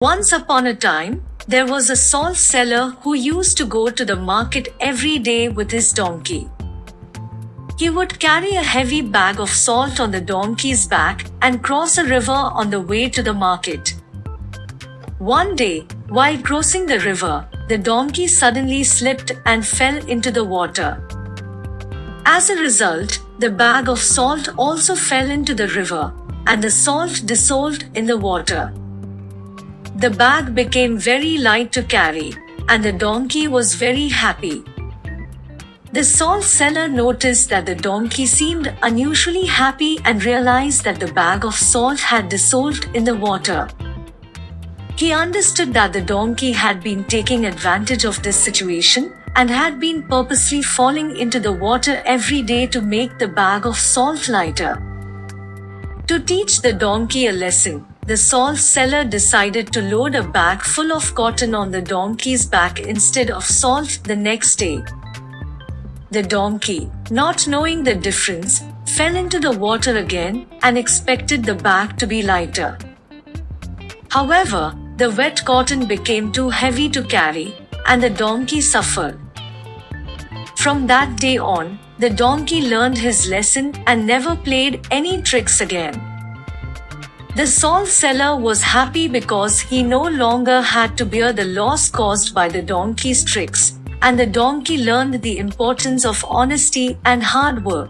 Once upon a time, there was a salt seller who used to go to the market every day with his donkey. He would carry a heavy bag of salt on the donkey's back and cross a river on the way to the market. One day, while crossing the river, the donkey suddenly slipped and fell into the water. As a result, the bag of salt also fell into the river, and the salt dissolved in the water. The bag became very light to carry, and the donkey was very happy. The salt seller noticed that the donkey seemed unusually happy and realized that the bag of salt had dissolved in the water. He understood that the donkey had been taking advantage of this situation and had been purposely falling into the water every day to make the bag of salt lighter. To teach the donkey a lesson, the salt seller decided to load a bag full of cotton on the donkey's back instead of salt the next day. The donkey, not knowing the difference, fell into the water again and expected the bag to be lighter. However, the wet cotton became too heavy to carry, and the donkey suffered. From that day on, the donkey learned his lesson and never played any tricks again. The salt seller was happy because he no longer had to bear the loss caused by the donkey's tricks, and the donkey learned the importance of honesty and hard work.